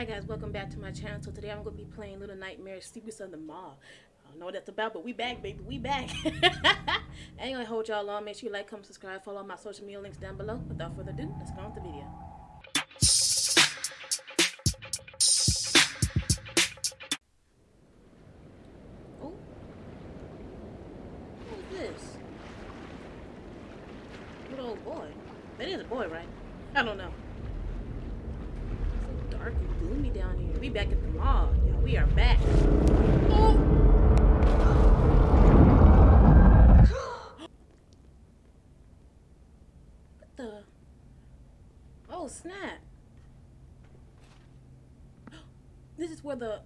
Hi guys, welcome back to my channel. So today I'm gonna be playing Little Nightmares Secrets of the Maw. I don't know what that's about, but we back, baby. We back. I ain't gonna hold y'all long. Make sure you like, comment, subscribe, follow my social media links down below. Without further ado, let's go on with the video.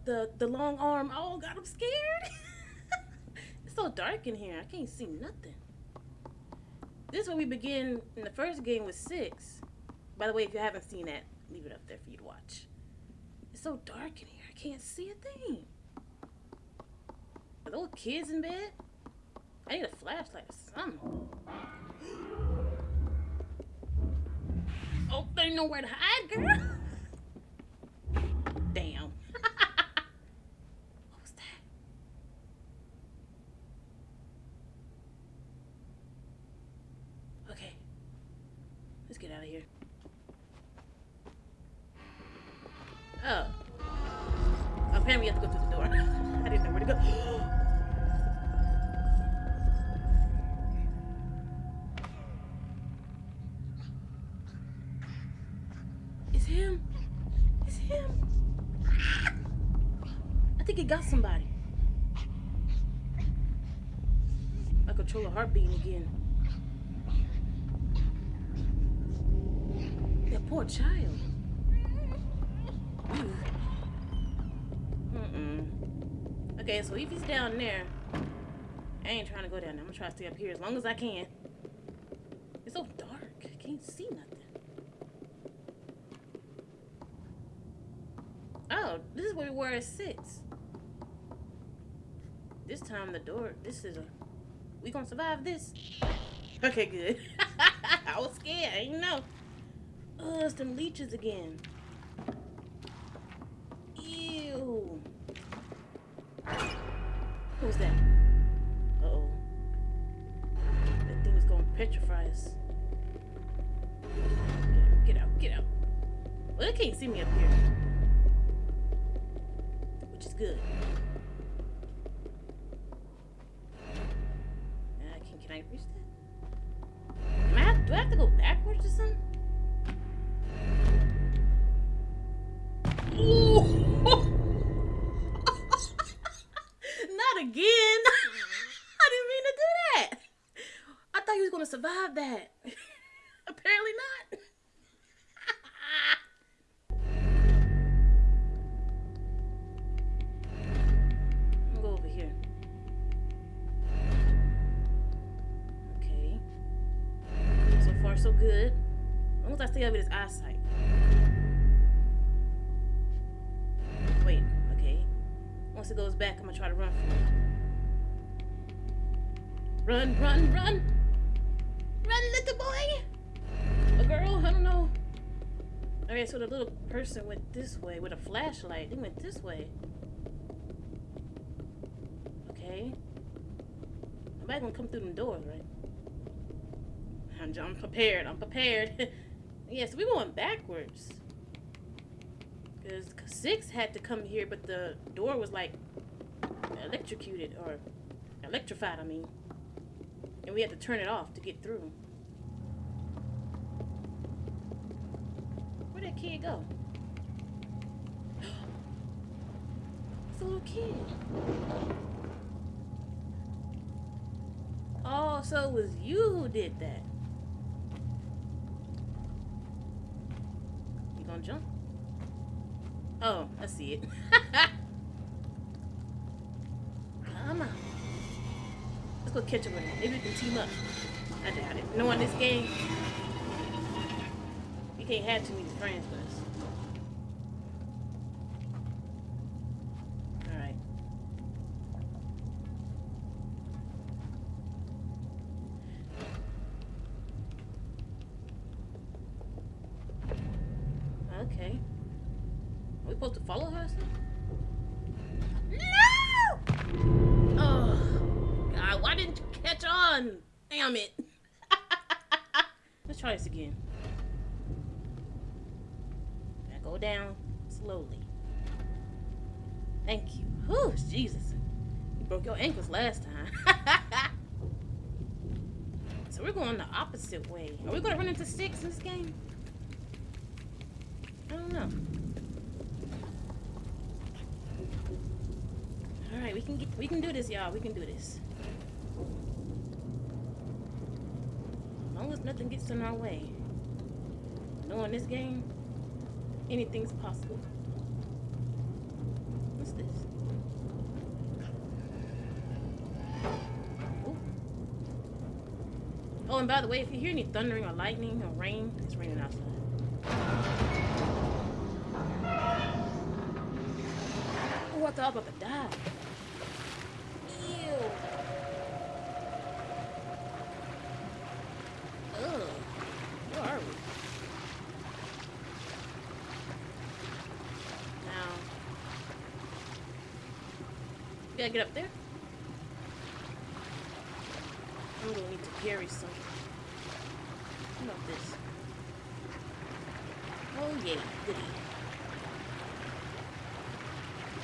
The the long arm. Oh God, I'm scared. it's so dark in here. I can't see nothing. This is where we begin in the first game with six. By the way, if you haven't seen that, leave it up there for you to watch. It's so dark in here. I can't see a thing. Are those kids in bed? I need a flashlight or something. Oh, there ain't nowhere to hide, girl. down there, I ain't trying to go down there. I'm gonna try to stay up here as long as I can. It's so dark. I can't see nothing. Oh, this is where we were at six. This time the door, this is a, we gonna survive this? Okay, good. I was scared, I didn't know. Oh, it's them leeches again. Survive that. Apparently not. Go over here. Okay. So far, so good. As I stay over his eyesight. Wait, okay. Once it goes back, I'm gonna try to run from it. Run, run, run! Run, little boy! A girl? I don't know. Okay, so the little person went this way with a flashlight. They went this way. Okay. Nobody gonna come through the doors, right? I'm, I'm prepared. I'm prepared. yeah, so we're going backwards. Because six had to come here, but the door was like electrocuted or electrified, I mean. And we had to turn it off to get through. Kid go? It's a little kid. Oh, so it was you who did that. You gonna jump? Oh, I see it. Come on. Let's go catch up with him. Maybe we can team up. I doubt it. Knowing this game, you can't have too many friends us. Alright. Okay. Are we supposed to follow her? or something? No! Oh, God, why didn't you catch on? Damn it. Let's try this again. Now go down slowly. Thank you. Whew, Jesus. You broke your ankles last time. so we're going the opposite way. Are we going to run into Six in this game? I don't know. All right, we can get, we can do this, y'all. We can do this. As long as nothing gets in our way. Knowing this game, anything's possible. What's this? Oh, and by the way, if you hear any thundering or lightning or rain, it's raining outside. Oh, I thought I was about to die. Ew. Ugh. Where are we? Now. You gotta get up there? I'm gonna need to carry some. How about this? Oh yeah, goody.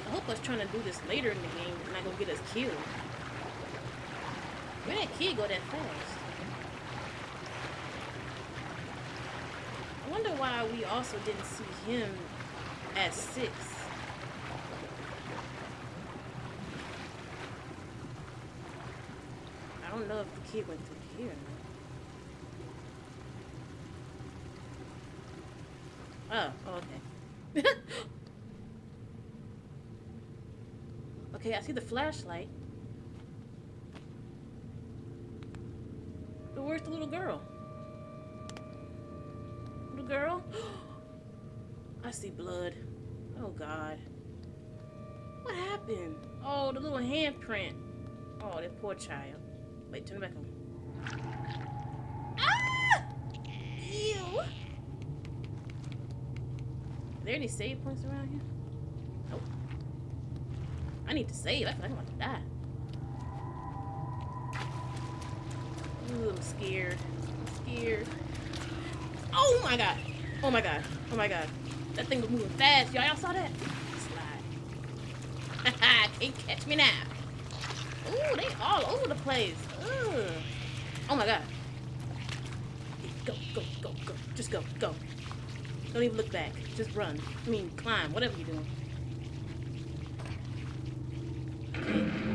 I hope us trying to do this later in the game is not gonna get us killed. Where that kid go that fast? I wonder why we also didn't see him at six. I don't know if the kid went through here. Oh, okay. okay, I see the flashlight. Where's the little girl? Little girl? I see blood. Oh god. What happened? Oh, the little handprint. Oh, that poor child. Wait, turn it back on. Ah! Ew! Are there any save points around here? Nope. I need to save. I feel like I'm about to die. I'm scared. I'm scared. Oh my god. Oh my god. Oh my god. That thing was moving fast. Y'all, y'all saw that? Slide. Can't catch me now. Ooh, they all over the place. Ugh. Oh my god. Go, go, go, go. Just go, go. Don't even look back. Just run. I mean, climb. Whatever you're doing. Okay.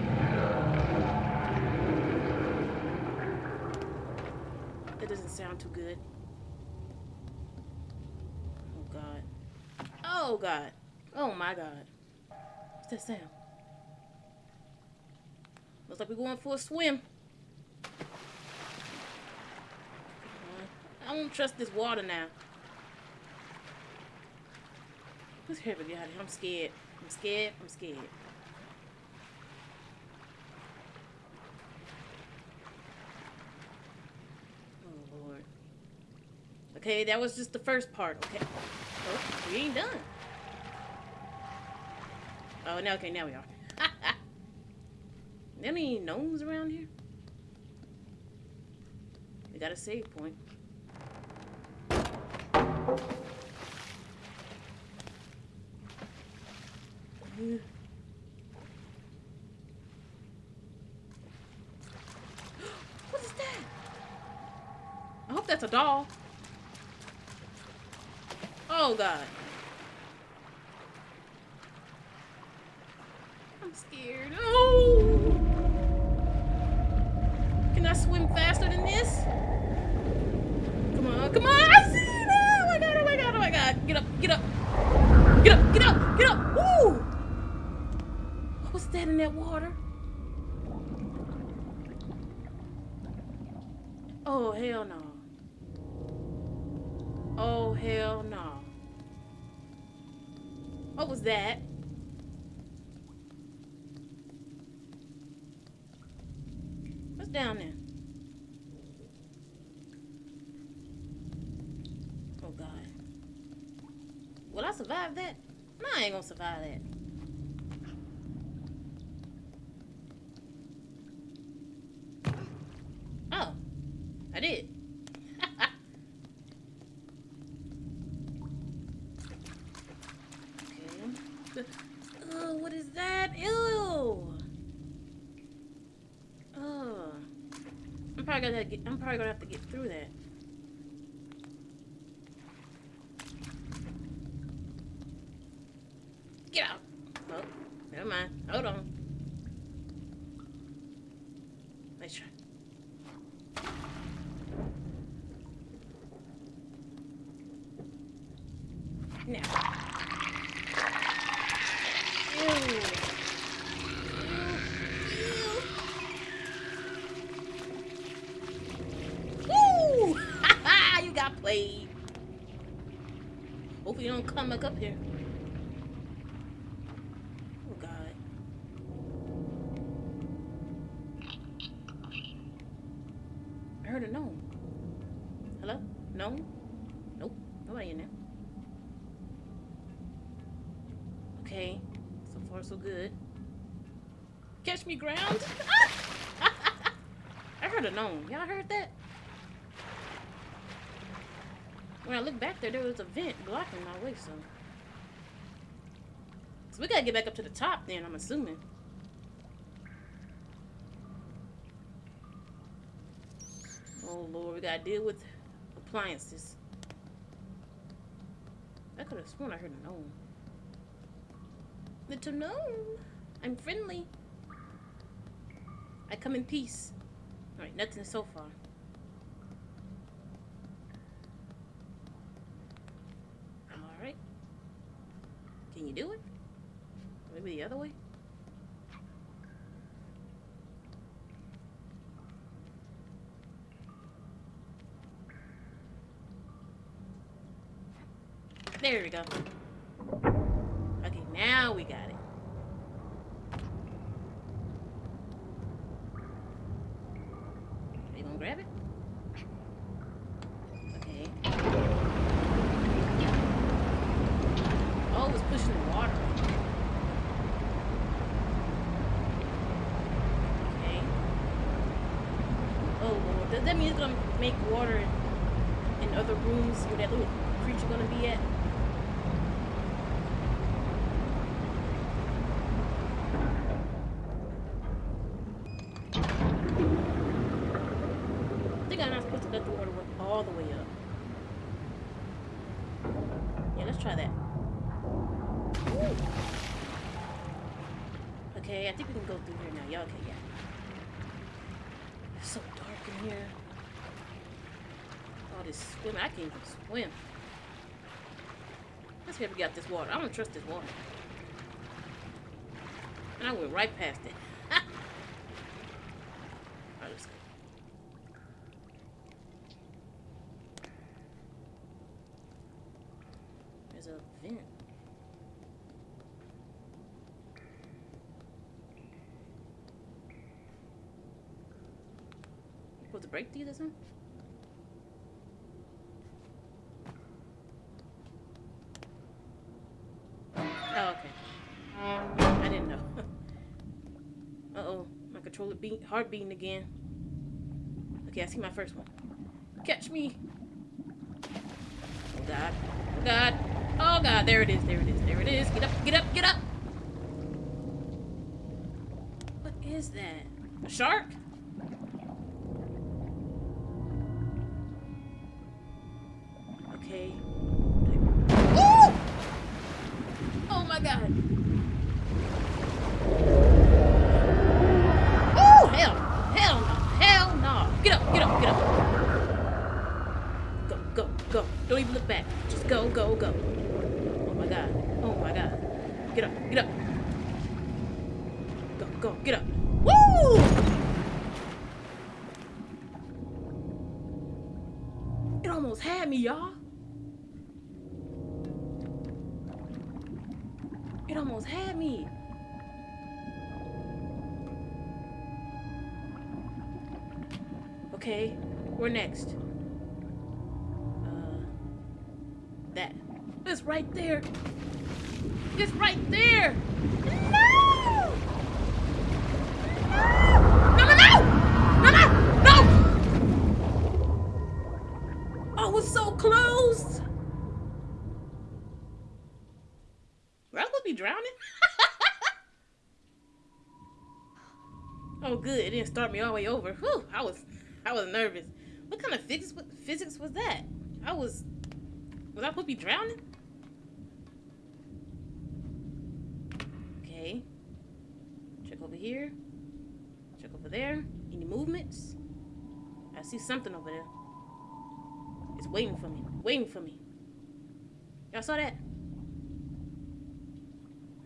That doesn't sound too good. Oh god. Oh god. Oh my god. What's that sound? Looks like we're going for a swim. I don't trust this water now. Let's up, out I'm scared. I'm scared. I'm scared. Oh Lord. Okay, that was just the first part. Okay. Oh, we ain't done. Oh, now okay, now we are. Any Nomes around here? We got a save point. What is that? I hope that's a doll. Oh god. I'm scared. Oh! Can I swim faster than this? Come on, come on! I see it! Oh my god, oh my god, oh my god. Get up, get up. Get up, get up, get up! Woo! What was that in that water? Oh, hell no. Oh, hell no. What was that? What's down there? Oh, God. Will I survive that? No, I ain't gonna survive that. Oh, I did. okay. Oh, what is that? Ew. Oh. I'm probably gonna get. I'm probably gonna have to get through that. Get out. Oh, never mind. Hold on. Let's try. Now. Ew. Ew. Ew. Woo! you got played. Hope you don't come back up here. Oh God. I heard a Nome. Hello? Nome? Nope. Nobody in there. Okay. So far so good. Catch me ground. I heard a Nome. Y'all heard that? When I looked back there, there was a vent blocking my way, so. So we gotta get back up to the top then, I'm assuming. Oh lord, we gotta deal with appliances. I could have sworn I heard a Nome. Little Nome, I'm friendly. I come in peace. Alright, nothing so far. Alright. Can you do it? Maybe the other way? There we go. Okay, now we got it. Are you gonna grab it? Okay. Oh, it's pushing the water. Okay. Oh lord, does that mean it's gonna make water in, in other rooms where that little creature gonna be at? I think I'm not supposed to let the water run all the way up. Yeah, let's try that. Ooh. Okay, I think we can go through here now. Yeah, okay, yeah. It's so dark in here. Swimming. I can't even swim. Let's see if we got this water. I don't trust this water. And I went right past it. Alright, let's go. There's a vent. Supposed to break these or something? Uh-oh. Beat heart beating again. Okay, I see my first one. Catch me. Oh god. Oh god. Oh god, there it is, there it is, there it is. Get up, get up, get up! What is that? A shark? Woo! It almost had me, y'all. It almost had me. Okay, we're next? Uh, that. It's right there. It's right there. No no, no! No, no, no! Oh, it's so close. Were I supposed to be drowning? oh, good. It didn't start me all the way over. Whew, I was, I was nervous. What kind of physics, physics was that? I was, was I supposed to be drowning? Okay. Check over here. Check over there. Any movements? I see something over there. It's waiting for me. Waiting for me. Y'all saw that?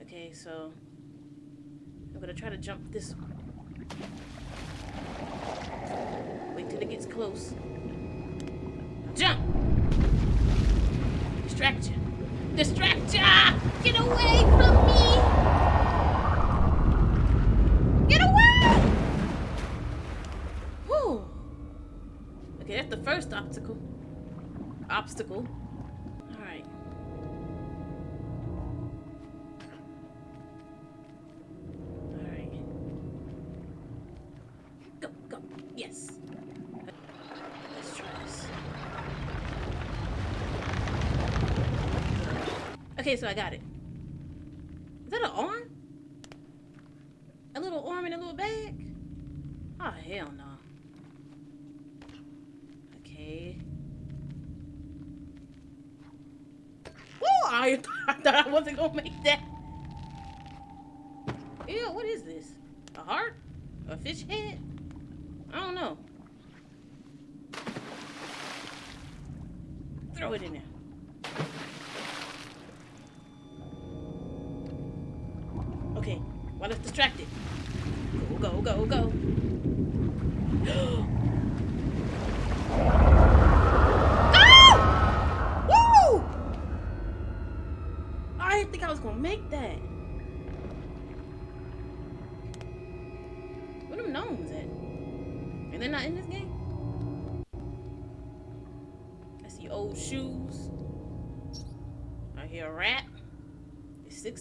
Okay, so I'm gonna try to jump this one. Wait till it gets close. Jump! Distract you. Distract ya! Get away from me! Get away! Whew. Okay, that's the first obstacle. Obstacle. Heart? A fish head? I don't know. Throw it in there.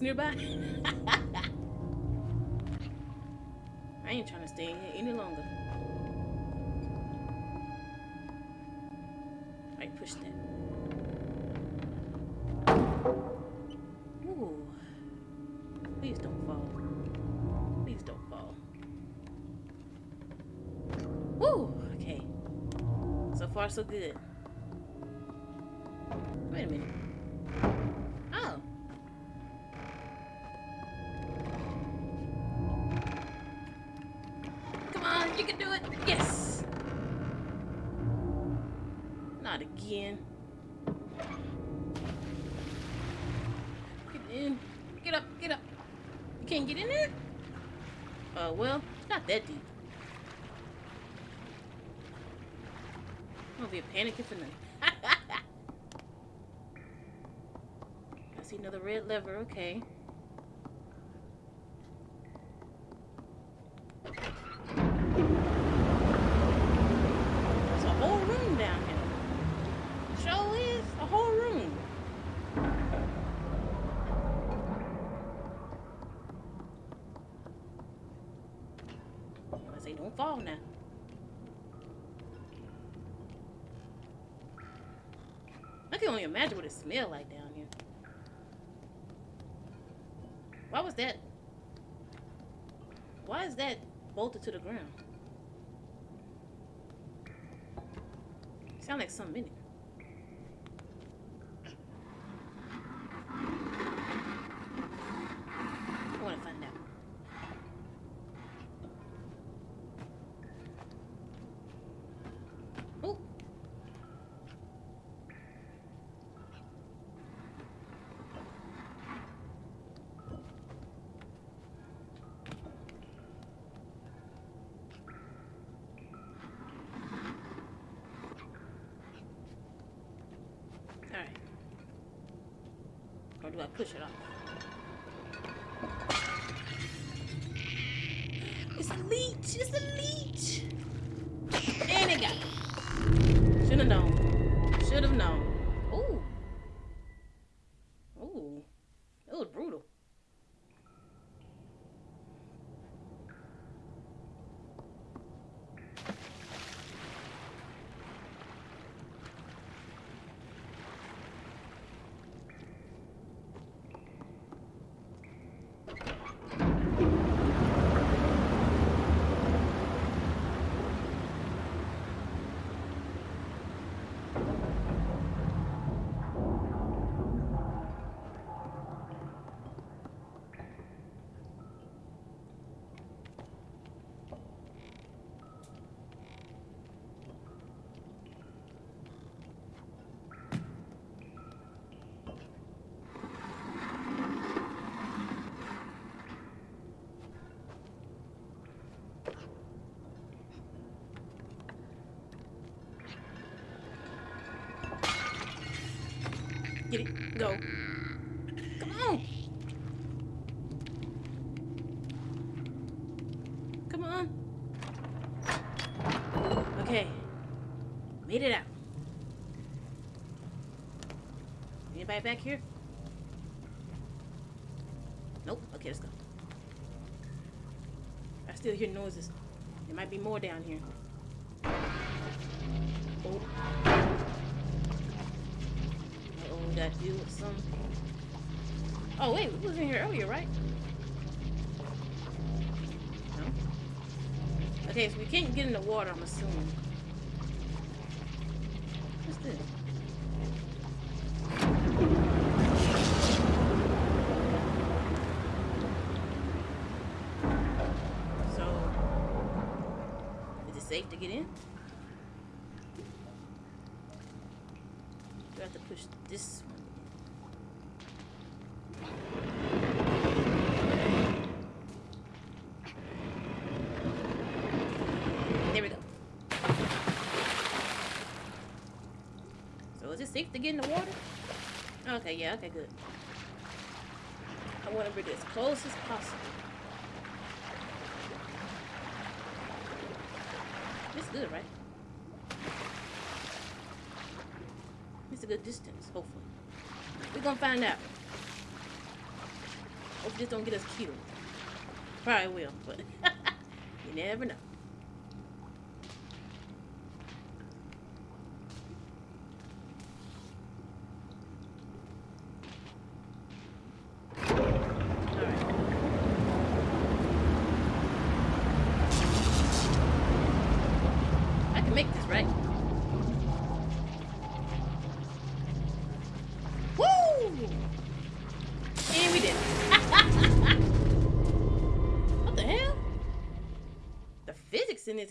Nearby. I ain't trying to stay in here any longer. I push that. Ooh. Please don't fall. Please don't fall. Woo! Okay. So far, so good. Wait a minute. Can do it. Yes. Not again. Get in. Get up. Get up. You can't get in there? Oh, well, it's not that deep. I'm gonna be a panicking for nothing. I see another red lever. Okay. There's a whole room down here. Show is a whole room. I say don't fall now. I can only smelled like down here. Why was that? Why is that bolted to the ground? Sound like something in it. I want to find out. Oh. Alright. Or do I push it off? It's a leech! It's a leech! And it got me. Should have known. Should have known. Ooh. Ooh. That was brutal. Get it. Go. Come on. Come on. Okay. Made it out. Anybody back here? Nope. Okay, let's go. I still hear noises. There might be more down here. Oh. Gotta deal with some... Oh, wait, we was in here earlier, right? No? Okay, so we can't get in the water, I'm assuming. What's this? So, is it safe to get in? Do I have to push this one? There we go. So is it safe to get in the water? Okay, yeah, okay, good. I want to bring it as close as possible. It's good, right? It's a good distance, hopefully. We're gonna find out. Hope this don't get us killed. Probably will, but you never know.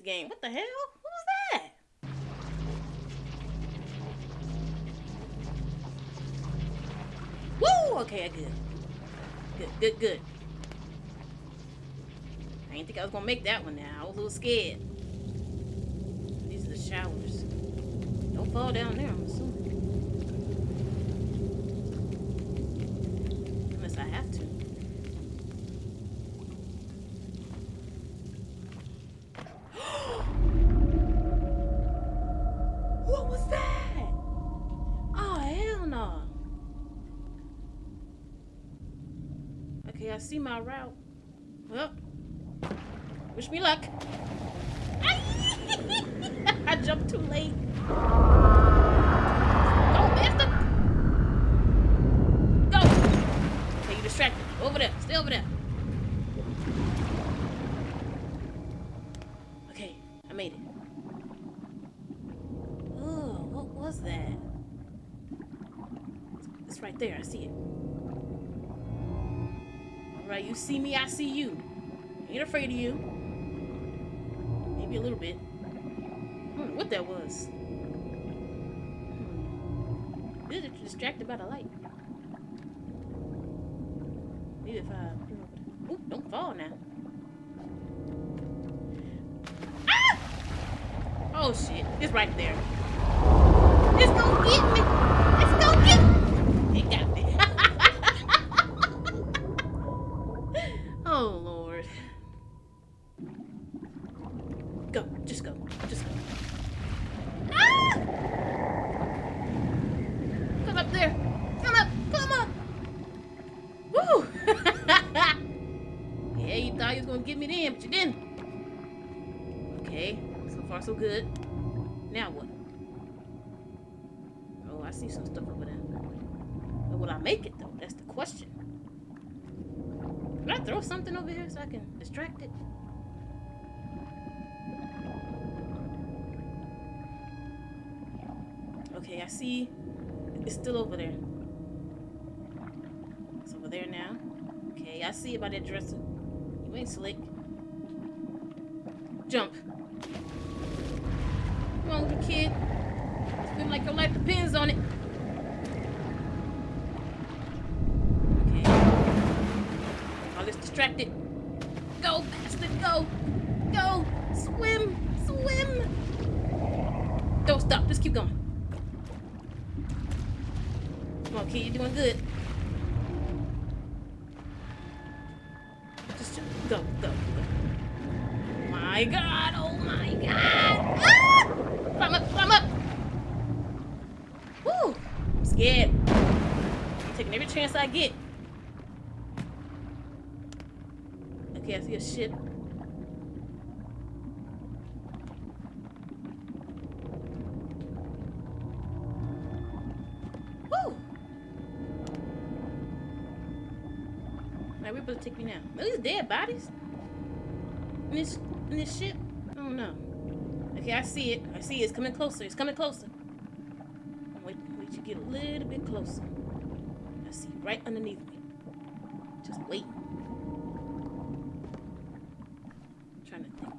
Game. What the hell? Was that? Woo! Okay, good. Good, good, good. I didn't think I was gonna make that one now. I was a little scared. These are the showers. Don't fall down there, I see my route. Well, wish me luck. I jumped too late. Go, bastard! Go! Okay, you distracted. Over there. Stay over there. Little bit. I what that was. Hmm. This is distracted by the light. Maybe if I... Oop, don't fall now. Ah! Oh shit, it's right there. See some stuff over there. But will I make it though? That's the question. Can I throw something over here so I can distract it? Okay, I see it's still over there. It's over there now. Okay, I see about that dresser. You ain't slick. Jump. Come on, little kid. Swim like your life depends on it. Okay. This distracted. Go, bastard, go. Go. Swim. Swim. Don't stop. Just keep going. Come on, kid, you're doing good. Just jump. Go, go, go. My god, oh my god! Ah! Climb up, climb up! Woo! I'm scared. I'm taking every chance I get. I see a ship. Woo! Where supposed to take me now? Are these dead bodies? In this in this ship? I don't know. Okay, I see it. I see it. It's coming closer. It's coming closer. Wait, wait to get a little bit closer. I see right underneath me. Just wait. trying to think.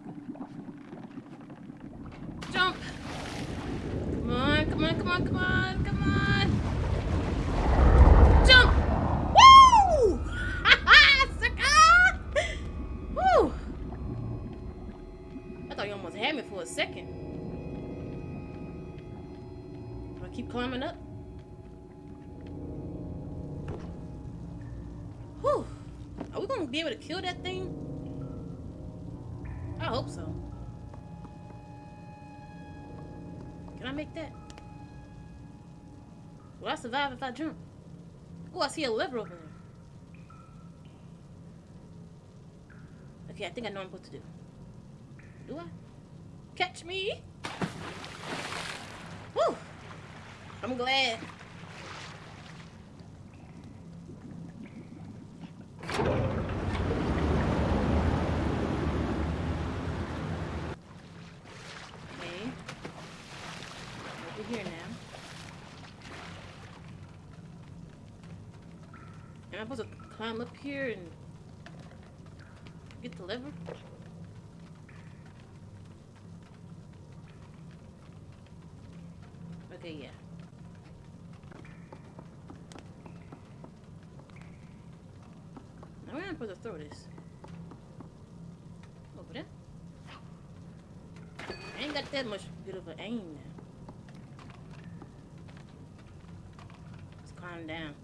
Jump! Come on, come on, come on, come on! Jump! Woo! Sucker! Woo! I thought you almost had me for a second. Do I keep climbing up? Whew. Are we gonna be able to kill that thing? Survive if I jump? Oh, I see a lever over there. Okay, I think I know what I'm supposed to do. Do I? Catch me! Woo! I'm glad. Okay. Over here now. Am I supposed to climb up here and get the lever? Okay, yeah. Now where am I supposed to throw this? Over there? I ain't got that much good of an aim now. Let's climb down.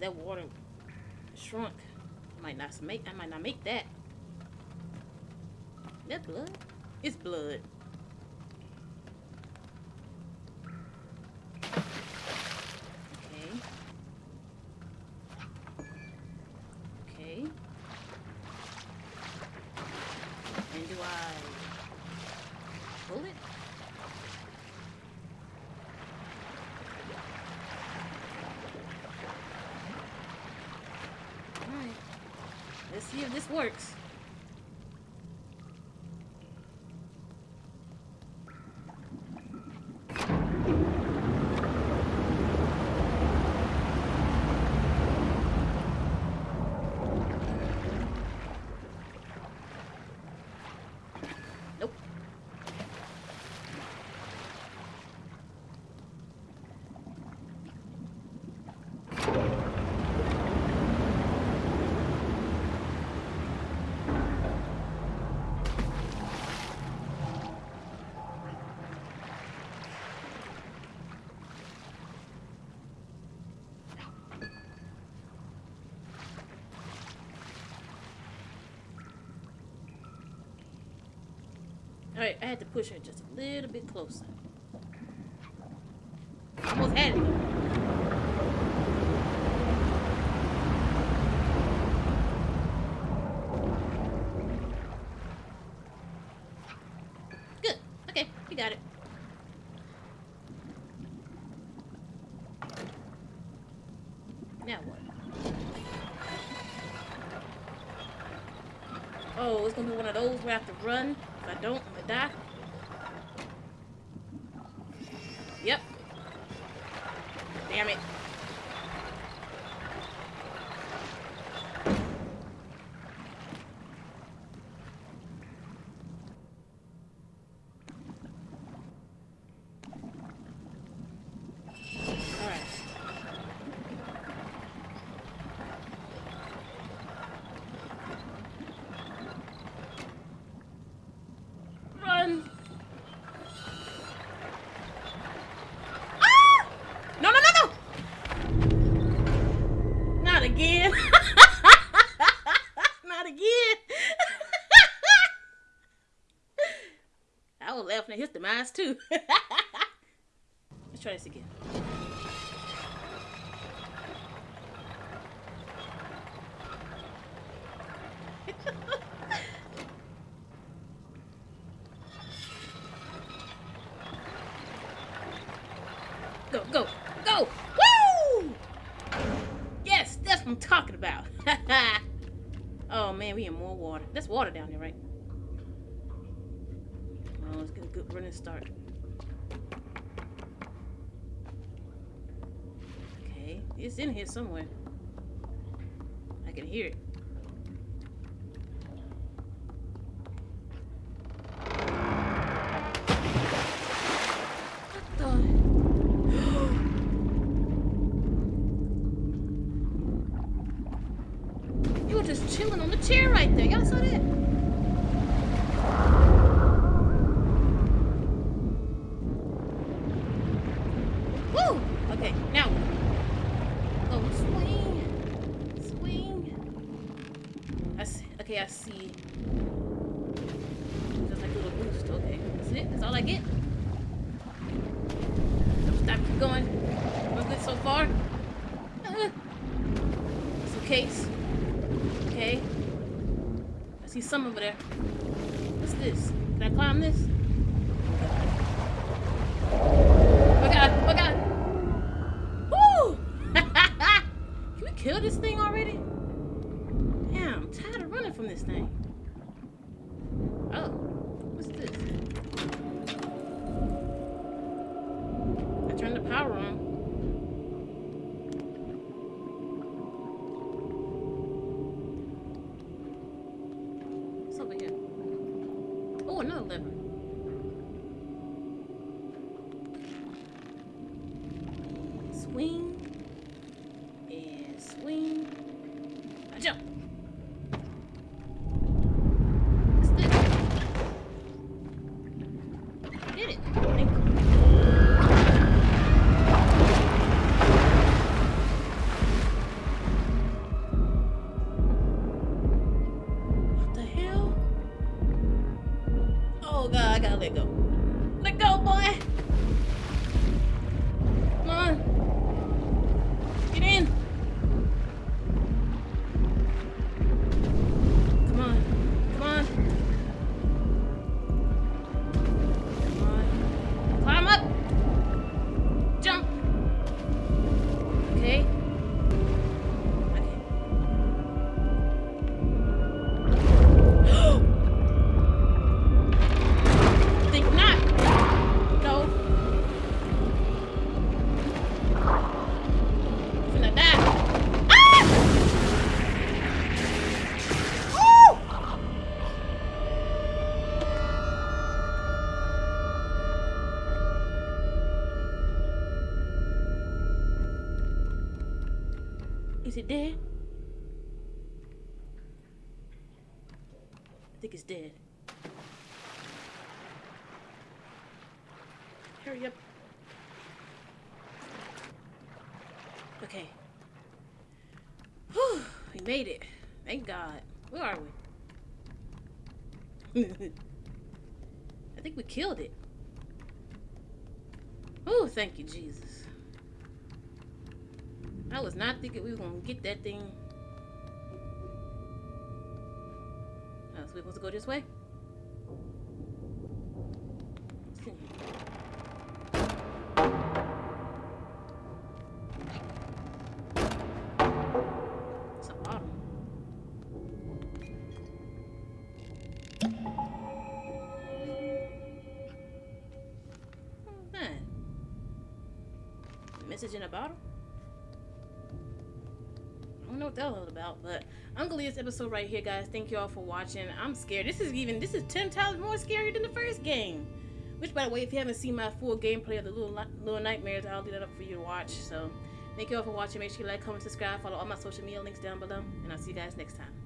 That water shrunk. I might not make I might not make that. That blood? It's blood. Okay. Okay. And do I pull it? Alright. Let's see if this works. Alright, I had to push her just a little bit closer. Almost had it though. Good. Okay, we got it. Now what? Oh, it's gonna be one of those where I have to run. If I don't, gonna die. Yep. Damn it. Alright. Run! Laughing at his demise too. Let's try this again. go, go, go! Woo! Yes, that's what I'm talking about. oh man, we in more water. That's water down there, right? A good running start. Okay, it's in here somewhere. I can hear it. What the? You were just chilling on the chair right there. Y'all saw that? Woo! Okay, now. Oh, swing. Swing. I see. Okay, I see. Just like a little boost. Okay, that's it. That's all I get. Don't stop. Keep going. We're good so far. Uh, Suitcase. Okay. I see some over there. What's this? Can I climb this? Oh god! Oh god! Woo! Can we kill this thing already? Damn, I'm tired of running from this thing. Is it dead? I think it's dead. Hurry up. Okay. Whew, we made it. Thank God. Where are we? I think we killed it. Oh, thank you, Jesus. I was not thinking we were gonna get that thing. Oh, so we supposed to go this way? What? Hmm, Message in a bottle? What that was about, but I'm gonna leave this episode right here, guys. Thank you all for watching. I'm scared. This is even this is ten times more scary than the first game. Which, by the way, if you haven't seen my full gameplay of the little little nightmares, I'll leave that up for you to watch. So, thank you all for watching. Make sure you like, comment, subscribe, follow all my social media links down below, and I'll see you guys next time.